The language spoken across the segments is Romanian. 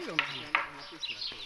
Saiu, né? Isso aqui é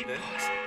Andrei,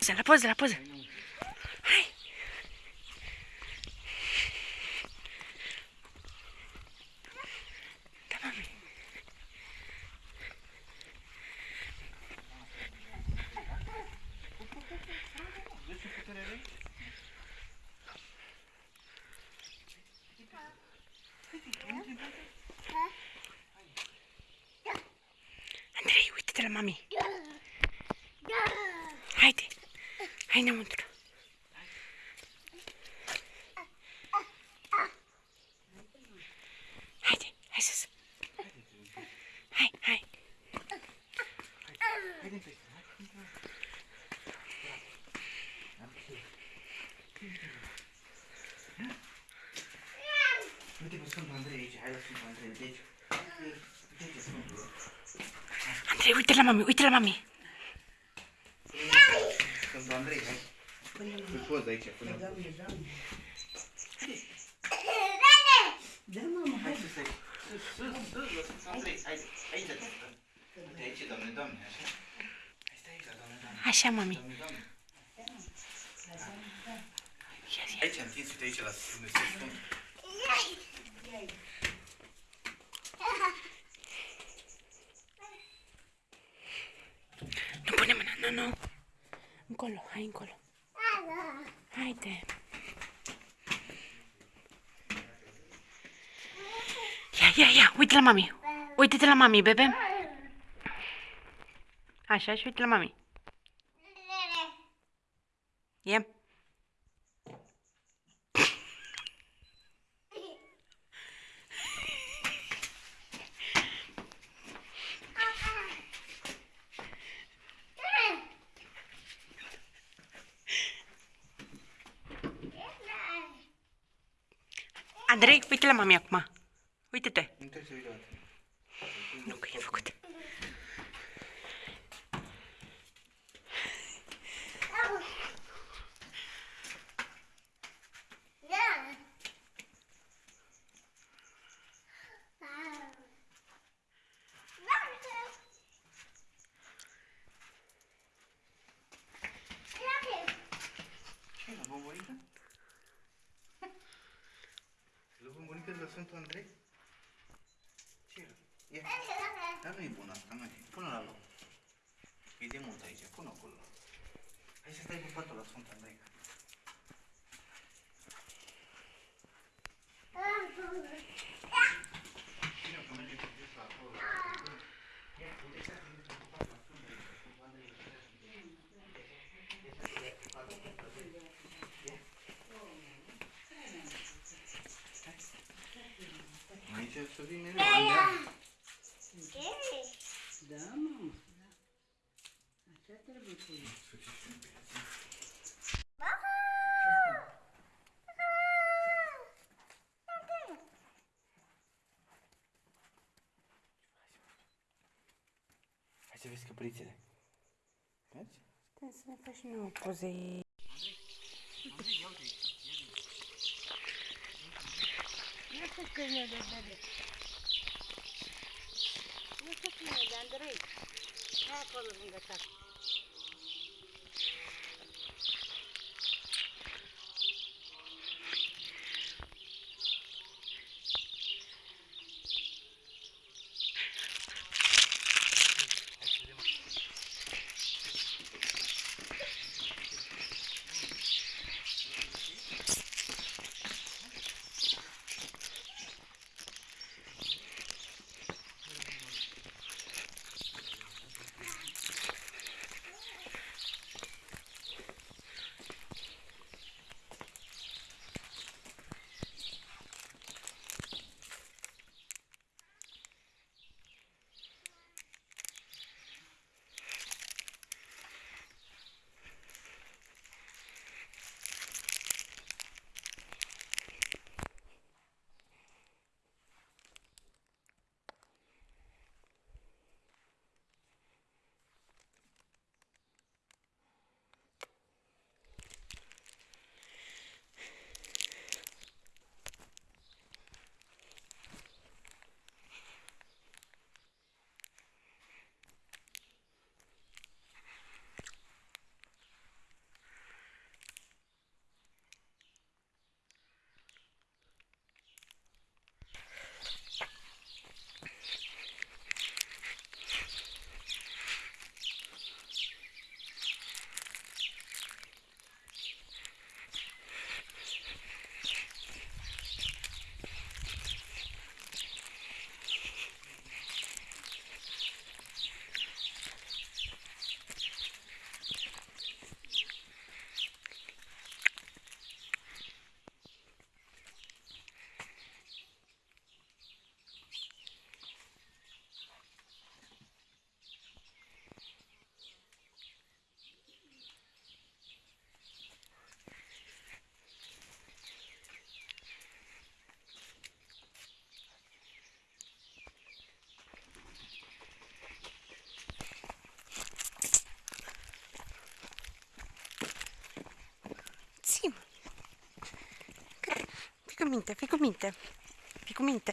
uite, la poză, la poză. Hai! Da, mami. Andrei, uite-te la mami. Haide, hai înăuntru. Haide, hai sus. Hai, hai. Uite pe Sfântul Andrei aici, hai la Sfântul Andrei, uite aici. Uite aici Sfântul. Andrei, uite la mami, uite la mami. Sfântul Andrei, hai. Pui poză aici, pune. Da, mama, Hai sus aici. Sus, sus, sus, la Sfântul Andrei. Hai, aici, te stăm. Uite aici, doamne, doamne, așa. Hai, stai aici, doamne, doamne. Așa, mami. Doamne, doamne. Ia zi. Aici, întins, uite aici, la Dumnezeu Sfânt. Nu pune mâna, nu, nu. Încolo, hai încolo. Haide. Ia, ia, ia, uite la mami. Uite-te la mami, bebe. Așa, și uite la mami. Ia. Andrei, uite la mami acum. Uite-te. Nu trebuie să uite o dată. Nu, că e făcut. Ia. Dar nu e bună asta, nu e. Pune la loc. E de mult aici, pune acolo. Hai să stai pe patul la Sfânta Andreica. Cine o pune pe jos la acolo? Ia, uite ce a venit pe patul la Sfânta Andreica, Sfânta Andreica. Aici să vin mereu. Andreea. Da, mamă. Da. Așa trebuie să e. Hai să vezi căprițele. Vezi? Stai să ne faci nouă poze. Nu știu câine de bebe. Nu știu câine de Andrei. Hai acolo lângă tata. ficominte, fico minte.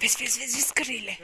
Vezi, vezi, vezi, vezi scările.